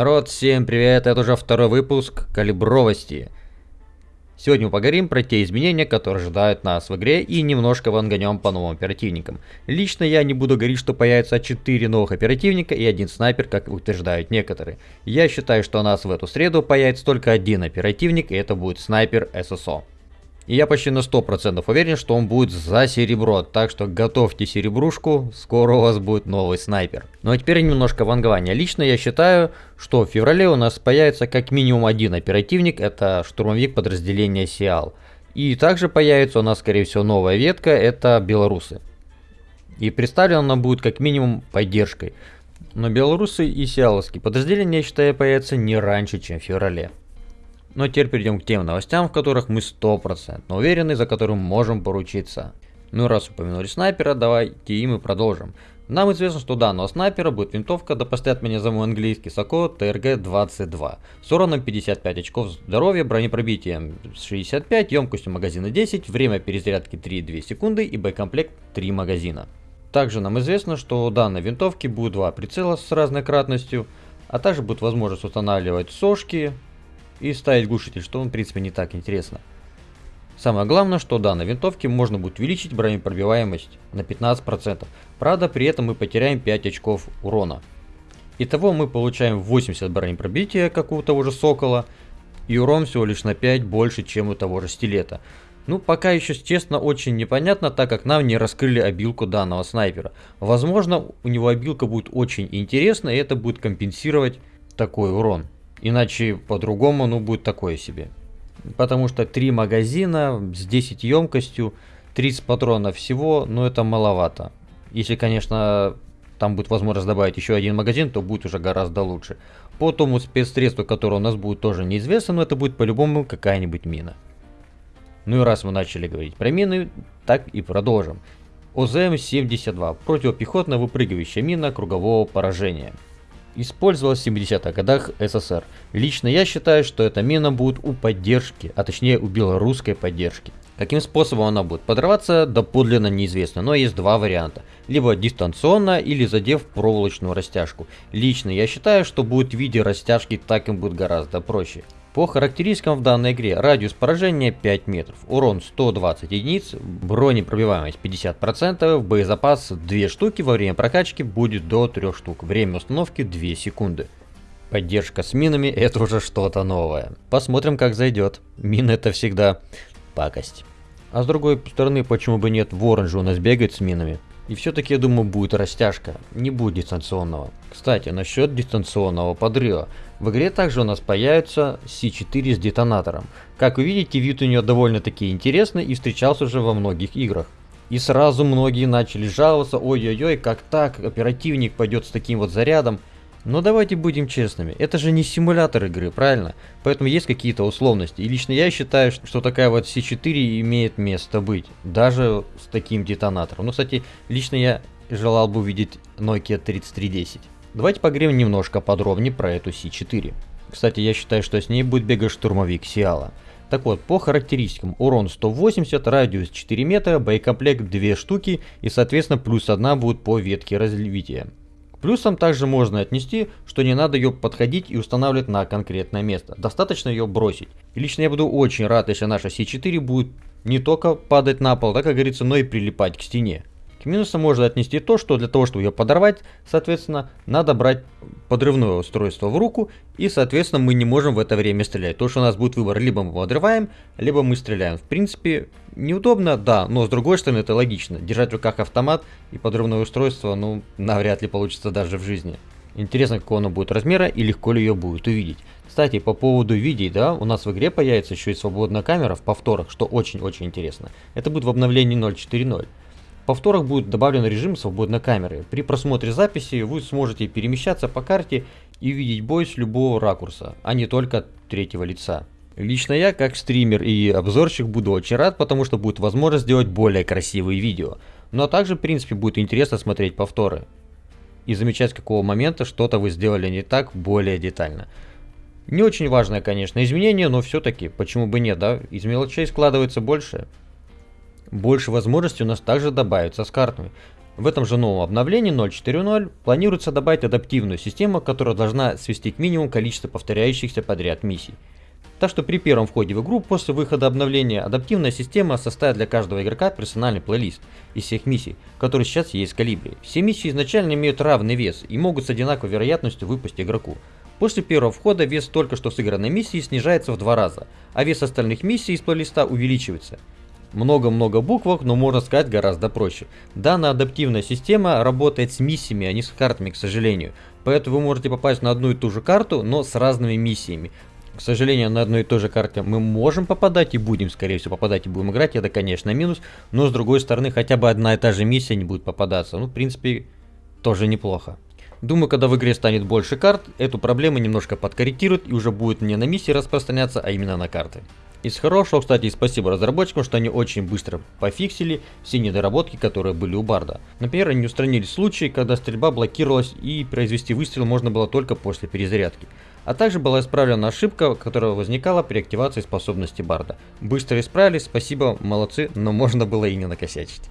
Народ, всем привет, это уже второй выпуск калибровости. Сегодня мы поговорим про те изменения, которые ожидают нас в игре и немножко ванганем по новым оперативникам. Лично я не буду говорить, что появится 4 новых оперативника и один снайпер, как утверждают некоторые. Я считаю, что у нас в эту среду появится только один оперативник и это будет снайпер ССО. И я почти на 100% уверен, что он будет за серебро, так что готовьте серебрушку, скоро у вас будет новый снайпер. Ну а теперь немножко вангования. Лично я считаю, что в феврале у нас появится как минимум один оперативник, это штурмовик подразделения Сиал. И также появится у нас скорее всего новая ветка, это белорусы. И представлена она будет как минимум поддержкой. Но белорусы и сиаловские подразделения, я считаю, появятся не раньше, чем в феврале. Но теперь перейдем к тем новостям, в которых мы 100% уверены, за которым можем поручиться. Ну раз упомянули снайпера, давайте и мы продолжим. Нам известно, что у данного снайпера будет винтовка, да поставят меня за мой английский САКО ТРГ-22 с уроном 55 очков здоровья, бронепробитием 65, емкостью магазина 10, время перезарядки 3,2 секунды и боекомплект 3 магазина. Также нам известно, что у данной винтовки будет два прицела с разной кратностью, а также будет возможность устанавливать сошки, и ставить глушитель, что в принципе не так интересно. Самое главное, что у данной винтовки можно будет увеличить бронепробиваемость на 15%. Правда, при этом мы потеряем 5 очков урона. Итого мы получаем 80 бронепробития, как у того же Сокола, и урон всего лишь на 5 больше, чем у того же Стилета. Ну, пока еще, честно, очень непонятно, так как нам не раскрыли обилку данного снайпера. Возможно, у него обилка будет очень интересна, и это будет компенсировать такой урон. Иначе по-другому, ну, будет такое себе. Потому что 3 магазина с 10 емкостью, 30 патронов всего, ну, это маловато. Если, конечно, там будет возможность добавить еще один магазин, то будет уже гораздо лучше. По тому спецсредству, которое у нас будет, тоже неизвестно, но это будет по-любому какая-нибудь мина. Ну и раз мы начали говорить про мины, так и продолжим. ОЗМ-72. Противопехотная выпрыгивающая мина кругового поражения использовалась в 70-х годах СССР. Лично я считаю, что эта мина будет у поддержки, а точнее у белорусской поддержки. Каким способом она будет подрываться, доподлинно неизвестно, но есть два варианта. Либо дистанционно, или задев проволочную растяжку. Лично я считаю, что будет в виде растяжки, так им будет гораздо проще. По характеристикам в данной игре радиус поражения 5 метров, урон 120 единиц, бронепробиваемость 50%, боезапас 2 штуки, во время прокачки будет до 3 штук, время установки 2 секунды. Поддержка с минами это уже что-то новое. Посмотрим как зайдет. Мины это всегда пакость. А с другой стороны, почему бы нет, Ворон же у нас бегает с минами. И все-таки, я думаю, будет растяжка, не будет дистанционного. Кстати, насчет дистанционного подрыва. В игре также у нас появится C4 с детонатором. Как вы видите, вид у нее довольно-таки интересный и встречался уже во многих играх. И сразу многие начали жаловаться, ой-ой-ой, как так, оперативник пойдет с таким вот зарядом. Но давайте будем честными, это же не симулятор игры, правильно? Поэтому есть какие-то условности. И лично я считаю, что такая вот C4 имеет место быть, даже с таким детонатором. Ну, кстати, лично я желал бы увидеть Nokia 3310. Давайте поговорим немножко подробнее про эту C4. Кстати, я считаю, что с ней будет бегать штурмовик Сиала. Так вот, по характеристикам, урон 180, радиус 4 метра, боекомплект 2 штуки и соответственно плюс 1 будет по ветке развития. Плюсом также можно отнести, что не надо ее подходить и устанавливать на конкретное место. Достаточно ее бросить. И лично я буду очень рад, если наша C4 будет не только падать на пол, да, как говорится, но и прилипать к стене. К минусам можно отнести то, что для того, чтобы ее подорвать, соответственно, надо брать подрывное устройство в руку, и, соответственно, мы не можем в это время стрелять. То, что у нас будет выбор, либо мы подрываем, либо мы стреляем. В принципе, неудобно, да, но с другой стороны, это логично. Держать в руках автомат и подрывное устройство, ну, навряд ли получится даже в жизни. Интересно, какого оно будет размера и легко ли ее будет увидеть. Кстати, по поводу видео, да, у нас в игре появится еще и свободная камера в повторах, что очень-очень интересно. Это будет в обновлении 0.4.0 повторах будет добавлен режим свободной камеры. При просмотре записи вы сможете перемещаться по карте и видеть бой с любого ракурса, а не только третьего лица. Лично я, как стример и обзорщик, буду очень рад, потому что будет возможность сделать более красивые видео. Но также, в принципе, будет интересно смотреть повторы. И замечать, с какого момента что-то вы сделали не так, более детально. Не очень важное, конечно, изменение, но все-таки, почему бы нет, да? Из мелочей складывается больше. Больше возможностей у нас также добавится с картами. В этом же новом обновлении 0.4.0 планируется добавить адаптивную систему, которая должна свести к минимуму количество повторяющихся подряд миссий. Так что при первом входе в игру после выхода обновления адаптивная система составит для каждого игрока персональный плейлист из всех миссий, которые сейчас есть в Калибре. Все миссии изначально имеют равный вес и могут с одинаковой вероятностью выпасть игроку. После первого входа вес только что сыгранной миссии снижается в два раза, а вес остальных миссий из плейлиста увеличивается. Много-много буквок, но можно сказать гораздо проще. Данная адаптивная система работает с миссиями, а не с картами, к сожалению. Поэтому вы можете попасть на одну и ту же карту, но с разными миссиями. К сожалению, на одной и той же карте мы можем попадать и будем, скорее всего, попадать и будем играть. Это, конечно, минус. Но, с другой стороны, хотя бы одна и та же миссия не будет попадаться. Ну, в принципе, тоже неплохо. Думаю, когда в игре станет больше карт, эту проблему немножко подкорректируют и уже будет не на миссии распространяться, а именно на карты. Из хорошего, кстати, спасибо разработчикам, что они очень быстро пофиксили все недоработки, которые были у Барда. Например, они устранили случаи, когда стрельба блокировалась и произвести выстрел можно было только после перезарядки. А также была исправлена ошибка, которая возникала при активации способности Барда. Быстро исправились, спасибо, молодцы, но можно было и не накосячить.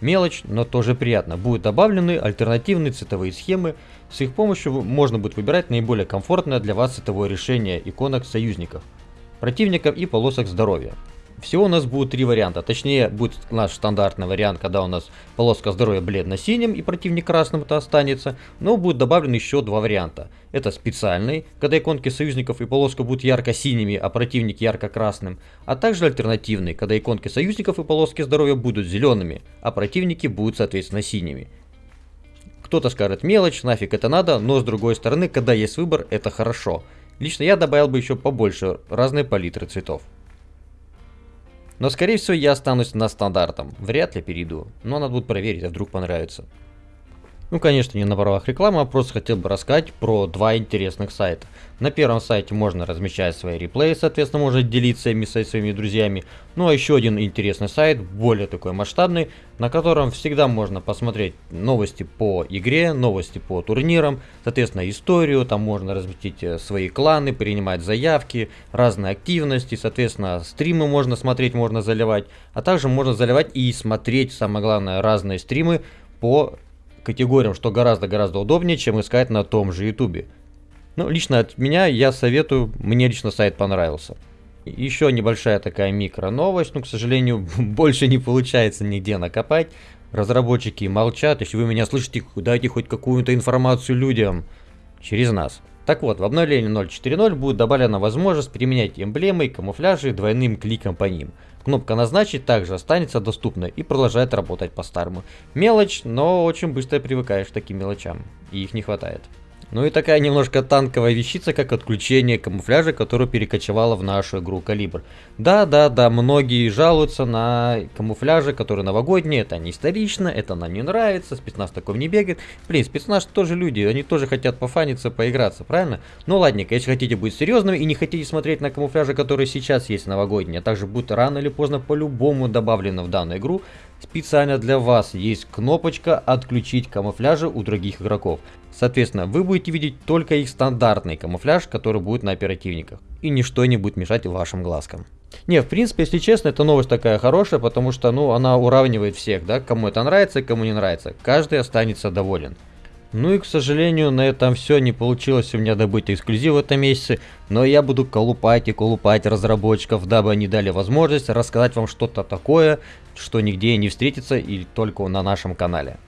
Мелочь, но тоже приятно. Будут добавлены альтернативные цветовые схемы. С их помощью можно будет выбирать наиболее комфортное для вас цветовое решение иконок союзников противников и полосок здоровья. Всего у нас будет три варианта, точнее будет наш стандартный вариант, когда у нас полоска здоровья бледно-синим и противник красным это останется, но будет добавлен еще два варианта. Это специальный, когда иконки союзников и полоска будут ярко-синими, а противник ярко-красным, а также альтернативный, когда иконки союзников и полоски здоровья будут зелеными, а противники будут соответственно синими. Кто-то скажет мелочь, нафиг это надо, но с другой стороны, когда есть выбор, это хорошо. Лично я добавил бы еще побольше разные палитры цветов. Но скорее всего я останусь на стандартом. Вряд ли перейду. Но надо будет проверить, а вдруг понравится. Ну, конечно, не на правах рекламы, а просто хотел бы рассказать про два интересных сайта. На первом сайте можно размещать свои реплеи, соответственно, можно делиться ими со своими друзьями. Ну, а еще один интересный сайт, более такой масштабный, на котором всегда можно посмотреть новости по игре, новости по турнирам, соответственно, историю, там можно разместить э, свои кланы, принимать заявки, разные активности, соответственно, стримы можно смотреть, можно заливать, а также можно заливать и смотреть, самое главное, разные стримы по категориям, что гораздо-гораздо удобнее, чем искать на том же ютубе. Ну, лично от меня я советую, мне лично сайт понравился. Еще небольшая такая микро новость, но, к сожалению, больше не получается нигде накопать. Разработчики молчат, если вы меня слышите, дайте хоть какую-то информацию людям через нас. Так вот, в обновлении 0.4.0 будет добавлена возможность применять эмблемы и камуфляжи двойным кликом по ним. Кнопка «Назначить» также останется доступна и продолжает работать по-старому. Мелочь, но очень быстро привыкаешь к таким мелочам, и их не хватает. Ну и такая немножко танковая вещица, как отключение камуфляжа, которую перекочевала в нашу игру Калибр. Да, да, да, многие жалуются на камуфляжи, которые новогодние, это не исторично, это нам не нравится, спецназ такой не бегает. Блин, спецназ тоже люди, они тоже хотят пофаниться, поиграться, правильно? Ну ладненько, если хотите быть серьезным и не хотите смотреть на камуфляжи, которые сейчас есть новогодние, а также будут рано или поздно по-любому добавлены в данную игру, специально для вас есть кнопочка «Отключить камуфляжи у других игроков». Соответственно, вы будете видеть только их стандартный камуфляж, который будет на оперативниках. И ничто не будет мешать вашим глазкам. Не, в принципе, если честно, эта новость такая хорошая, потому что, ну, она уравнивает всех, да, кому это нравится, кому не нравится. Каждый останется доволен. Ну и, к сожалению, на этом все не получилось у меня добыть эксклюзив в этом месяце, но я буду колупать и колупать разработчиков, дабы они дали возможность рассказать вам что-то такое, что нигде не встретится и только на нашем канале.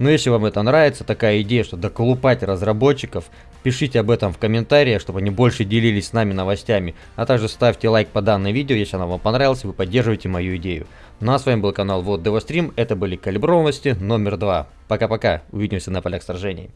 Но ну, если вам это нравится, такая идея, что доколупать разработчиков, пишите об этом в комментариях, чтобы они больше делились с нами новостями. А также ставьте лайк по данному видео, если оно вам понравилось, вы поддерживаете мою идею. Ну а с вами был канал Вот Девострим, это были Калиброванности номер два. Пока-пока, увидимся на полях сражений.